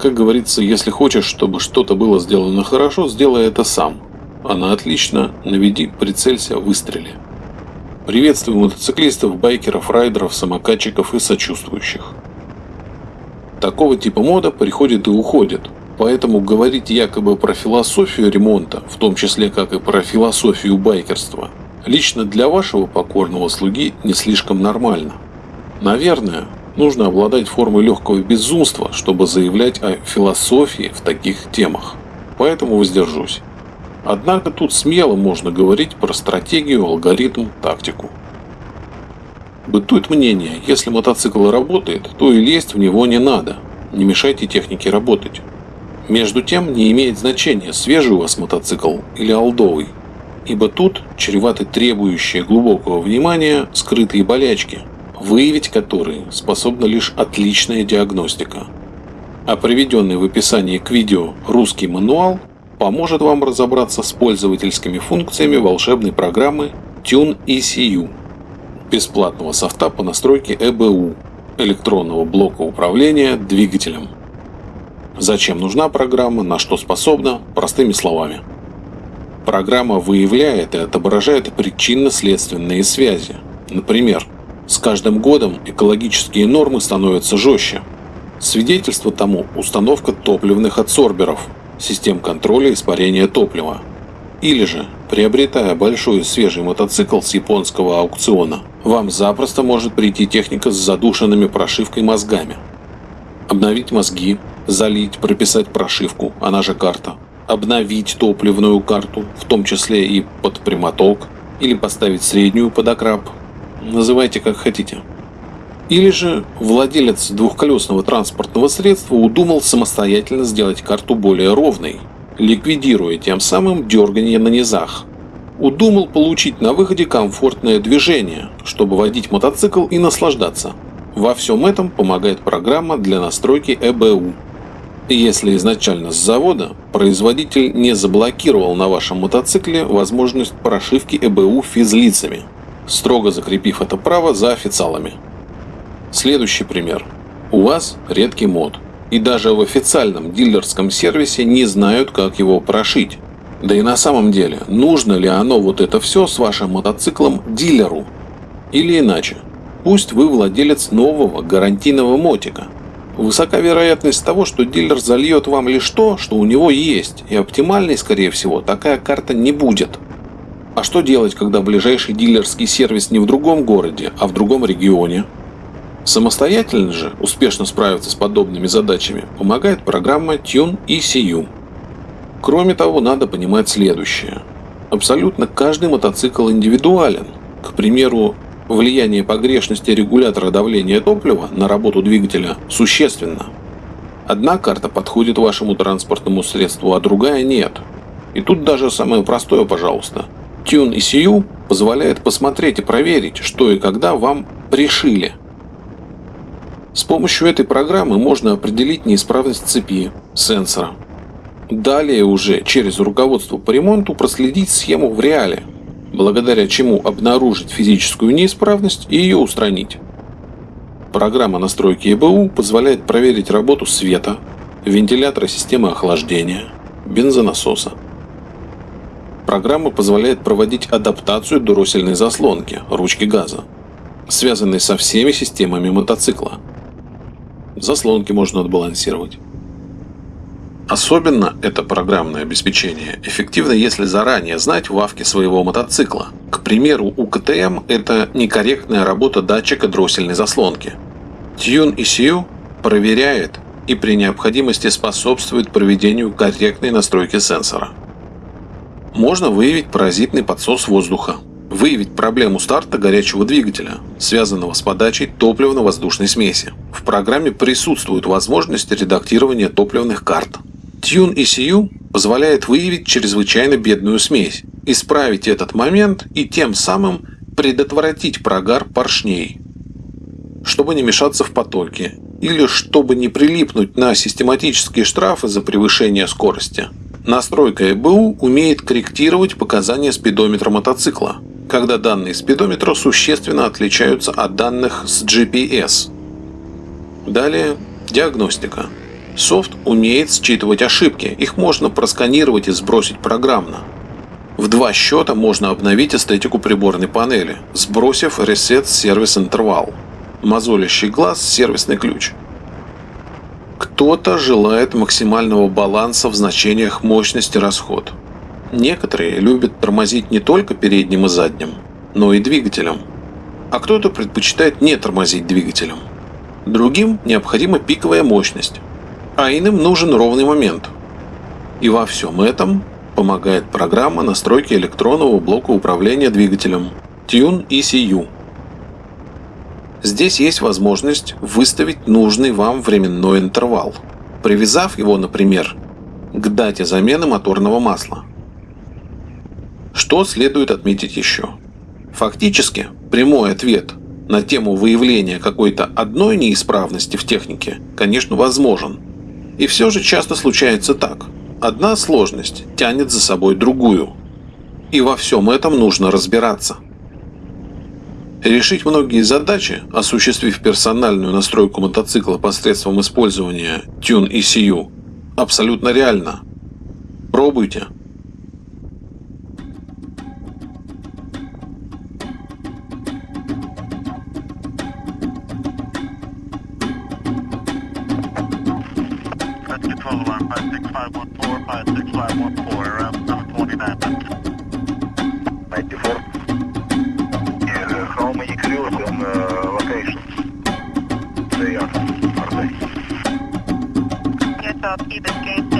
Как говорится, если хочешь, чтобы что-то было сделано хорошо, сделай это сам. Она отлично, наведи, прицелься, выстрели. Приветствую мотоциклистов, байкеров, райдеров, самокатчиков и сочувствующих. Такого типа мода приходит и уходит, поэтому говорить якобы про философию ремонта, в том числе как и про философию байкерства, лично для вашего покорного слуги не слишком нормально. Наверное, нужно обладать формой легкого безумства, чтобы заявлять о философии в таких темах. Поэтому воздержусь. Однако тут смело можно говорить про стратегию, алгоритм, тактику. Бытует мнение, если мотоцикл работает, то и лезть в него не надо. Не мешайте технике работать. Между тем, не имеет значения, свежий у вас мотоцикл или олдовый, ибо тут чреваты требующие глубокого внимания скрытые болячки, выявить которые способна лишь отличная диагностика. А приведенный в описании к видео русский мануал поможет вам разобраться с пользовательскими функциями волшебной программы Tune ECU, бесплатного софта по настройке EBU, электронного блока управления двигателем. Зачем нужна программа, на что способна, простыми словами. Программа выявляет и отображает причинно-следственные связи. Например, с каждым годом экологические нормы становятся жестче. Свидетельство тому установка топливных адсорберов, систем контроля испарения топлива. Или же, приобретая большой свежий мотоцикл с японского аукциона, вам запросто может прийти техника с задушенными прошивкой мозгами. Обновить мозги, залить, прописать прошивку, она же карта, обновить топливную карту, в том числе и под прямоток, или поставить среднюю под окрап, называйте как хотите. Или же владелец двухколесного транспортного средства удумал самостоятельно сделать карту более ровной, ликвидируя тем самым дергание на низах. Удумал получить на выходе комфортное движение, чтобы водить мотоцикл и наслаждаться. Во всем этом помогает программа для настройки ЭБУ. Если изначально с завода производитель не заблокировал на вашем мотоцикле возможность прошивки ЭБУ физлицами, строго закрепив это право за официалами. Следующий пример. У вас редкий мод, и даже в официальном дилерском сервисе не знают, как его прошить. Да и на самом деле, нужно ли оно вот это все с вашим мотоциклом дилеру? Или иначе, пусть вы владелец нового гарантийного мотика. Высока вероятность того, что дилер зальет вам лишь то, что у него есть, и оптимальной, скорее всего, такая карта не будет. А что делать, когда ближайший дилерский сервис не в другом городе, а в другом регионе? Самостоятельно же успешно справиться с подобными задачами помогает программа Tune ECU. Кроме того, надо понимать следующее. Абсолютно каждый мотоцикл индивидуален. К примеру, влияние погрешности регулятора давления топлива на работу двигателя существенно. Одна карта подходит вашему транспортному средству, а другая нет. И тут даже самое простое, пожалуйста – Tune ECU позволяет посмотреть и проверить, что и когда вам пришили. С помощью этой программы можно определить неисправность цепи, сенсора. Далее уже через руководство по ремонту проследить схему в реале, благодаря чему обнаружить физическую неисправность и ее устранить. Программа настройки ЕБУ позволяет проверить работу света, вентилятора системы охлаждения, бензонасоса. Программа позволяет проводить адаптацию дроссельной заслонки, ручки газа, связанной со всеми системами мотоцикла. Заслонки можно отбалансировать. Особенно это программное обеспечение эффективно, если заранее знать вавки своего мотоцикла. К примеру, у КТМ это некорректная работа датчика дроссельной заслонки. Tune ECU проверяет и при необходимости способствует проведению корректной настройки сенсора. Можно выявить паразитный подсос воздуха, выявить проблему старта горячего двигателя, связанного с подачей топливно-воздушной смеси. В программе присутствует возможность редактирования топливных карт. Tune ECU позволяет выявить чрезвычайно бедную смесь, исправить этот момент и тем самым предотвратить прогар поршней. Чтобы не мешаться в потоке или чтобы не прилипнуть на систематические штрафы за превышение скорости – Настройка ЭБУ умеет корректировать показания спидометра мотоцикла, когда данные спидометра существенно отличаются от данных с GPS. Далее диагностика. Софт умеет считывать ошибки, их можно просканировать и сбросить программно. В два счета можно обновить эстетику приборной панели, сбросив Reset Service интервал, мозолящий глаз сервисный ключ. Кто-то желает максимального баланса в значениях мощности расход. Некоторые любят тормозить не только передним и задним, но и двигателем. А кто-то предпочитает не тормозить двигателем. Другим необходима пиковая мощность, а иным нужен ровный момент. И во всем этом помогает программа настройки электронного блока управления двигателем Tune ECU. Здесь есть возможность выставить нужный вам временной интервал, привязав его, например, к дате замены моторного масла. Что следует отметить еще? Фактически, прямой ответ на тему выявления какой-то одной неисправности в технике, конечно, возможен. И все же часто случается так – Одна сложность тянет за собой другую. И во всем этом нужно разбираться. Решить многие задачи, осуществив персональную настройку мотоцикла посредством использования Tune ECU, абсолютно реально. Пробуйте. That's control alarm 56514, 56514, around 729. keep Ibis